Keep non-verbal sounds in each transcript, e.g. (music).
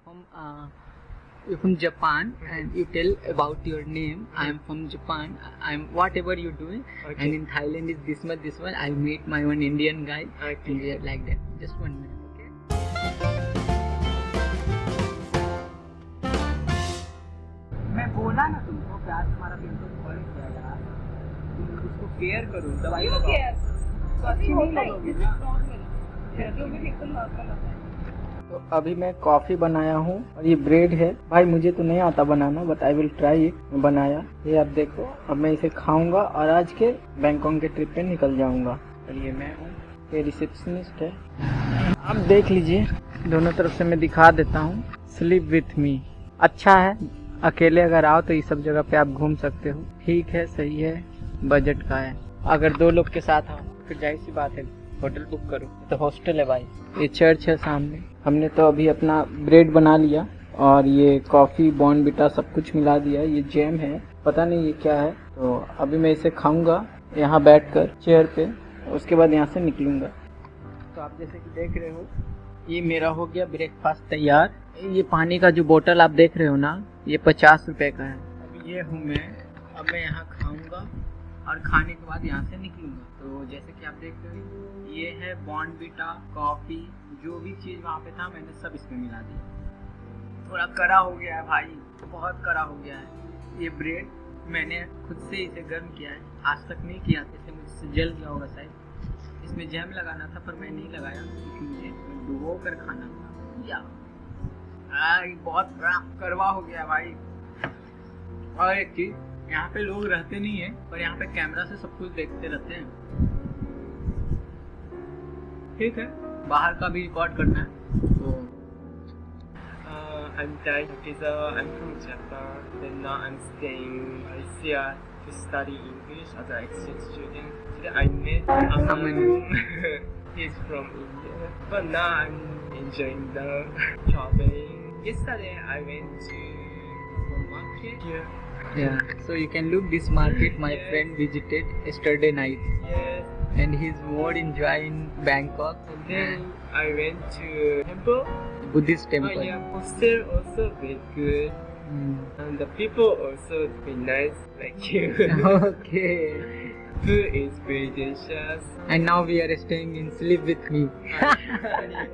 from uh, you're from Japan and you tell about your name. I am from Japan. I'm whatever you're doing. Okay. And in Thailand is this much, this one. I meet my one Indian guy Okay. and we are like that. Just one minute, okay? मैं बोला ना तुमको प्यार तुम्हारा बिल्कुल बढ़ गया यार तुम उसको केयर करो दवाई लगाओ अच्छी नहीं लगोगी ना तो अभी मैं कॉफ़ी बनाया हूँ और ये ब्रेड है। भाई, मुझे तो नहीं आता बनाना but I will try it बनाया। ये आप देखो, अब मैं इसे खाऊँगा और आज के बैंकॉक के ट्रिप पे निकल जाऊँगा। और ये मैं हूँ, ये रिसेप्शनिस्ट है। आप देख लीजिए, दोनों तरफ़ से मैं दिखा देता हूँ। स्लीप विथ मी अच्छा है, अकेले अगर आओ तो ये सब जगह पे आप घूम सकते हो। ठीक है, सही है बजट का है। अगर दो लोग के साथ आओ, फिर ज़ाहिर सी बात है, होटल बुक करो। तो हॉस्टल है भाई। ये चर्च है सामने। हमने तो अभी अपना ब्रेड बना लिया और ये कॉफ़ी बॉर्नविटा सब कुछ मिला दिया। ये जैम है। पता नहीं ये क्या है। तो अभी मैं इसे खाऊँगा। यहाँ बैठकर चेयर पे। उसके बाद यहाँ से निकलूँगा। तो आप जैसे कि देख रहे हो, ये मेरा हो गया ब्रेकफास्ट तैयार। ये पानी का जो बोतल आप देख रहे हो ना, ये पचास रुपए का है। अब ये हूँ मैं। अब मैं यहाँ खाऊँगा। और खाने के बाद यहाँ से निकलूँगा। तो जैसे कि आप देख रहे हो ये है बॉर्नविटा कॉफ़ी जो भी चीज़ वहाँ पे था मैंने सब इसमें मिला दिया थोड़ा कड़ा हो गया है भाई बहुत कड़ा हो गया है। ये ब्रेड मैंने खुद से इसे गर्म किया है। आज तक नहीं किया था इसे मुझसे जल गया होगा शायद। इसमें जैम लगाना था पर मैं नहीं लगाया क्योंकि मुझे डुबो कर खाना था। या। आ, बहुत कड़वा हो गया भाई। और एक चीज़ यहाँ पे लोग रहते नहीं है पर यहाँ पे कैमरा से सब कुछ देखते रहते हैं ठीक है बाहर का भी रिकॉर्ड करना है तो Uh, I'm Dai Takiza. I'm from Japan. And now I'm staying in Malaysia to study English as an exchange student. Today I met Aman. He's from India. But now I'm enjoying the traveling. Yesterday I went to the market here. Yeah so you can look this market my Yes. friend visited yesterday night Yes. and he's more enjoying Bangkok And then I went to temple. Buddhist temple. Oh yeah, hostel also very good. Mm. And the people also very nice like you. (laughs) okay Food is very delicious. and now we are staying in sleep with me (laughs)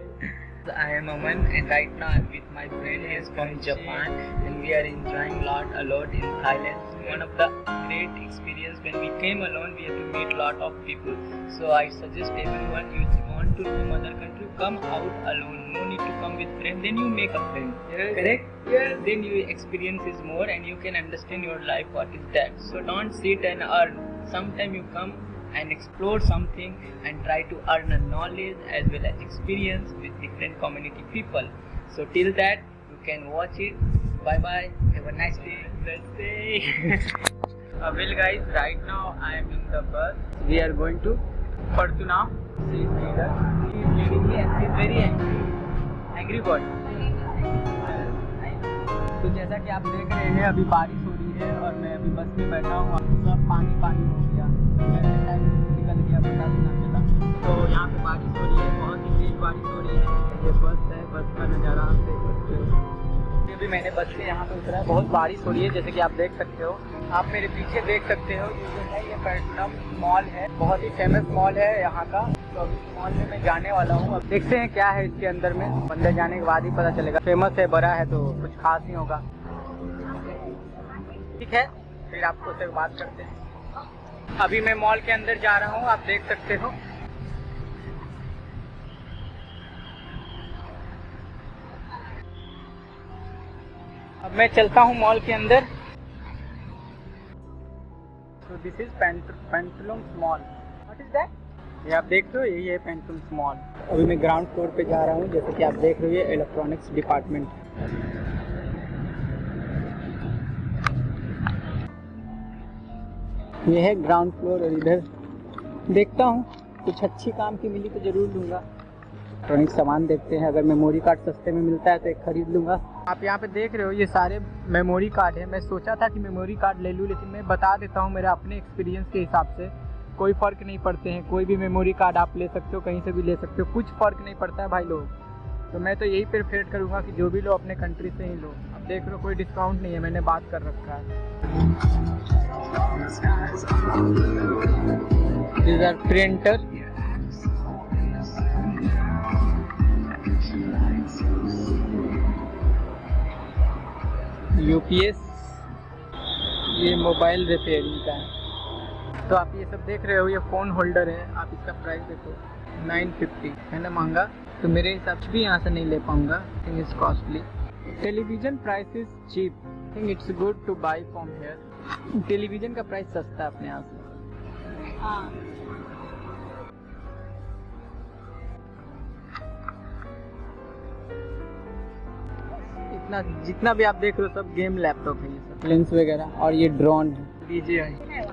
I am Aman and right now I'm with my friend he is from Japan and we are enjoying lot a lot in Thailand. One of the great experience when we came alone we have to meet a lot of people. So I suggest everyone you want to roam other country come out alone. No need to come with friend. Then you make a friend. Yes. Correct? Yes. Then you experience is more and you can understand your life what is that. So don't sit and earn. Sometime you come and explore something and try to earn a knowledge as well as experience with different community people. So till that you can watch it. Bye bye. Have a nice day. Let's say. Uh, well guys, right now I am in the bus. We are going to Fortuna. She is leader. She is leading me and she is very angry. Angry bird. तो जैसा कि आप देख रहे हैं अभी बारिश हो रही है और मैं अभी बस में बैठा हूँ सब पानी पानी हो गया। निकल गया पता भी ना चला। तो यहाँ पे बारिश हो रही है, बहुत ही तेज बारिश हो रही है। ये बस है, बस का नज़ारा आप देख सकते हो। भी मैंने बस से यहाँ पे उतरा है बहुत बारिश हो रही है, जैसे कि आप देख सकते हो। आप मेरे पीछे देख सकते हो, ये जो है, ये पैटनम मॉल है। बहुत ही फ़ेमस मॉल है यहाँ का। तो अभी मॉल में मैं जाने वाला हूँ। अब देखते हैं क्या है इसके अंदर में। अंदर जाने के बाद ही पता चलेगा। फ़ेमस है, बड़ा है तो कुछ खास नहीं होगा। ठीक है? फिर आपको से बात करते हैं। अभी मैं मॉल के अंदर जा रहा हूँ, आप देख सकते हो। अब मैं चलता हूँ मॉल के अंदर। तो this is Pantaloon mall what is that ये आप देख रहे हो, यही है पेंटलूम मॉल अभी मैं ग्राउंड फ्लोर पे जा रहा हूँ, जैसे कि आप देख रहे हो, ये इलेक्ट्रॉनिक्स डिपार्टमेंट ये है ग्राउंड फ्लोर और इधर देखता हूँ। कुछ अच्छी काम की मिली तो ज़रूर लूँगा। इलेक्ट्रॉनिक सामान देखते हैं। अगर मेमोरी कार्ड सस्ते में मिलता है तो एक खरीद लूँगा। आप यहाँ पे देख रहे हो, ये सारे मेमोरी कार्ड है। मैं सोचा था कि मेमोरी कार्ड ले लूँ, लेकिन मैं बता देता हूँ मेरे अपने एक्सपीरियंस के हिसाब से। कोई फ़र्क नहीं पड़ते हैं। कोई भी मेमोरी कार्ड आप ले सकते हो, कहीं से भी ले सकते हो। कुछ फ़र्क नहीं पड़ता है भाई लोग। तो मैं तो यही प्रेफर करूँगा कि जो भी लो, अपने कंट्री से ही लो। देख लो, कोई डिस्काउंट नहीं है, मैंने बात कर रखा है। Printer. यूपीएस ये मोबाइल रिपेयरिंग का है। तो आप ये सब देख रहे हो, ये फ़ोन होल्डर है, आप इसका प्राइस देखो। 950 है ना तो मेरे हिसाब से भी यहाँ से नहीं ले पाऊँगा is costly television price is cheap think it's good to buy from here television का प्राइस सस्ता है अपने यहाँ से। हाँ। इतना जितना भी आप देख रहे हो सब गेम लैपटॉप है ये सब। लेंस वगैरह और ये ड्रोन है। डीजे है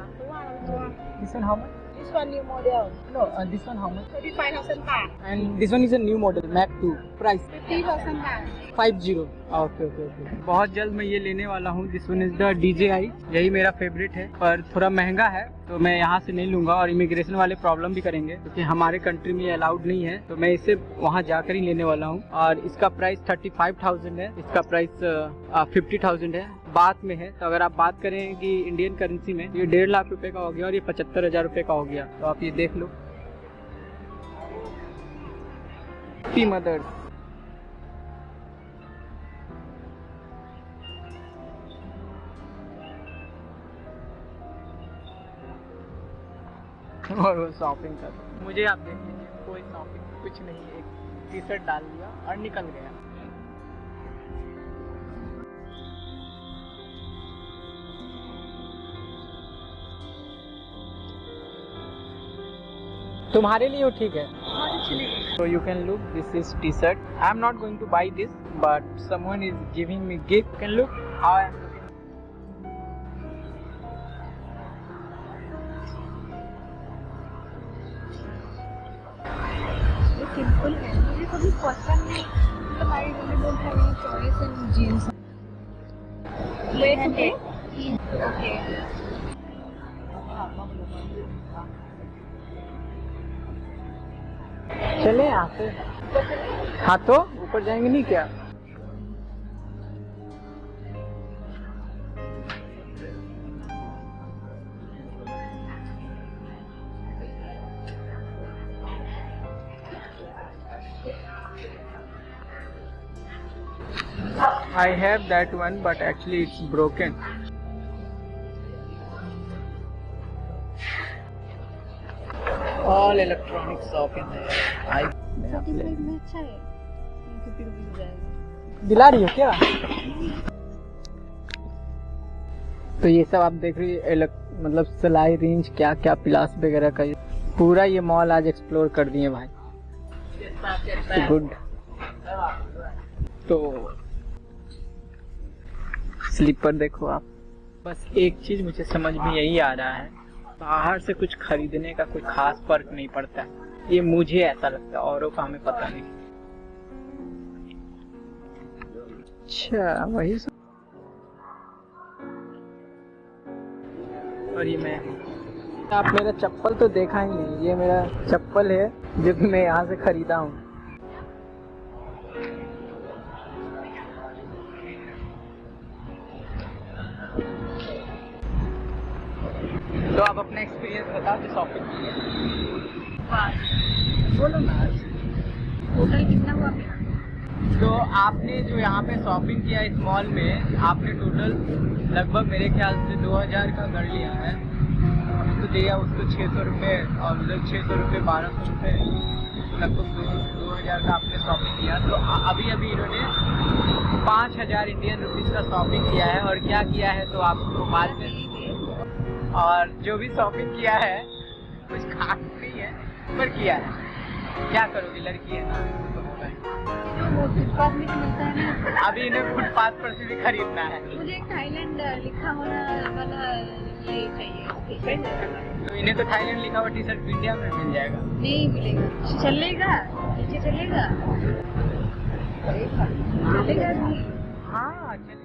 how much This one new model. No this one how much 35,000 baht. And this one is a new model Mac 2 price 50,000 baht. Five zero okay okay okay बहुत जल्द मैं ये लेने वाला हूँ। This one is the D J I यही मेरा favourite है। पर थोड़ा महँगा है तो मैं यहाँ से नहीं लूँगा और इमिग्रेशन वाले प्रॉब्लम भी करेंगे क्योंकि तो हमारे कंट्री में अलाउड नहीं है। तो मैं इसे वहाँ जाकर ही लेने वाला हूँ। और इसका प्राइस थर्टी फाइव थाउज़ेंड है। इसका प्राइस फिफ्टी थाउज़ेंड है। बात में है तो अगर आप बात करें कि इंडियन करेंसी में, ये डेढ़ लाख रुपए का हो गया और ये पचहत्तर हज़ार रुपए का हो गया तो आप ये देख लो। मदर्स (laughs) और वो शॉपिंग कर मुझे आप देख लीजिए, कोई शॉपिंग कुछ नहीं एक टी शर्ट डाल दिया और निकल गया। तुम्हारे लिए वो ठीक है So you can look, this is t-shirt. I'm not going to buy this, but someone is giving me gift. You can look how I'm looking. Simple है मुझे कभी पसंद नहीं मतलब I really don't have any choice in jeans wait okay okay चले यहाँ से हाँ तो ऊपर जाएँगे नहीं क्या I have that one, but actually it's broken. All electronic shop in there. I thirty में अच्छा है। फिफ्टी रुपीज़ हो जाएगा। दिला रही हो क्या? तो ये सब आप देख रही है मतलब सिलाई रेंज क्या क्या प्लास वगैरह का ये पूरा ये मॉल आज एक्सप्लोर कर दिए भाई। गुड तो स्लीपर देखो आप। बस एक चीज़ मुझे समझ में यही आ रहा है। बाहर से कुछ खरीदने का कोई खास फ़र्क नहीं पड़ता। ये मुझे ऐसा लगता है औरों का हमें पता नहीं। अच्छा वही सब। और ये मैं। आप मेरा चप्पल तो देखा ही नहीं ये मेरा चप्पल है जो कि मैं यहाँ से खरीदा हूँ। एक्सपीरियंस बता दो शॉपिंग बोलो ना। टोटल कितना हुआ तो आपने जो यहाँ पे शॉपिंग किया इस मॉल में आपने टोटल लगभग मेरे ख्याल से 2000 का कर लिया है। तो दिया उसको छः सौ रुपये और मतलब छः सौ रुपये बारह सौ रुपये लगभग दो दो हज़ार का आपने शॉपिंग किया। तो अभी अभी इन्होंने पाँच हज़ार इंडियन रुपीज़ का शॉपिंग किया है और क्या किया है तो आपको बाद में और जो भी शॉपिंग किया है कुछ खास नहीं है पर किया है। क्या करोगी लड़की है ना तो मिलता है ना। अभी इन्हें फुटपाथ पर से भी खरीदना है। मुझे थाईलैंड लिखा हुआ वाला ये चाहिए। तो इन्हें तो थाईलैंड लिखा हुआ टी शर्ट इंडिया में मिल जाएगा। नहीं मिलेगा। चलेगा? नीचे चलेगा? चलेगा हाँ चलिए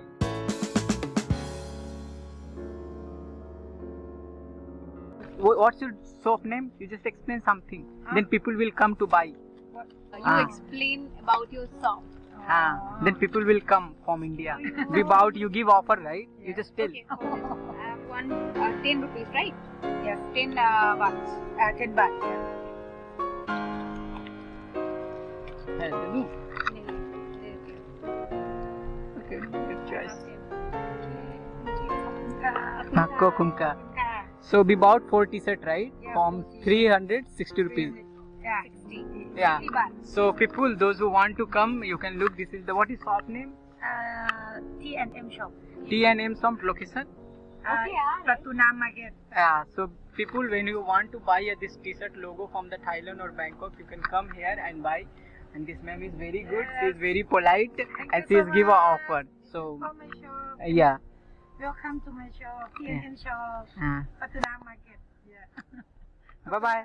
what's your shop name? You just explain something. Then people will come to buy. What? You ah. explain about your shop. Ah. Then people will come from India. Oh, Without you give offer, right? Yeah. You just tell. Okay, so uh, one uh, ten rupees, right? Yes, ten uh, baht. Uh, ten bucks. Yeah. Hello. Okay, good choice. Makko kunka. So we bought four t-shirt, right? Yeah, From 360 rupees. yeah. Yeah. So people, those who want to come, you can look. This is the what is shop name? Uh, T and M shop. T and M shop location. Uh, Okay, yeah, Pratuna Market. Yeah. So people, when you want to buy uh, this t-shirt logo from the Thailand or Bangkok, you can come here and buy. And this ma'am is very good. She is very polite and she you is give a offer. So For shop. uh, yeah. Welcome to my shop. T and M shop. Pratuna Market. Yeah. Ah. (laughs) bye bye.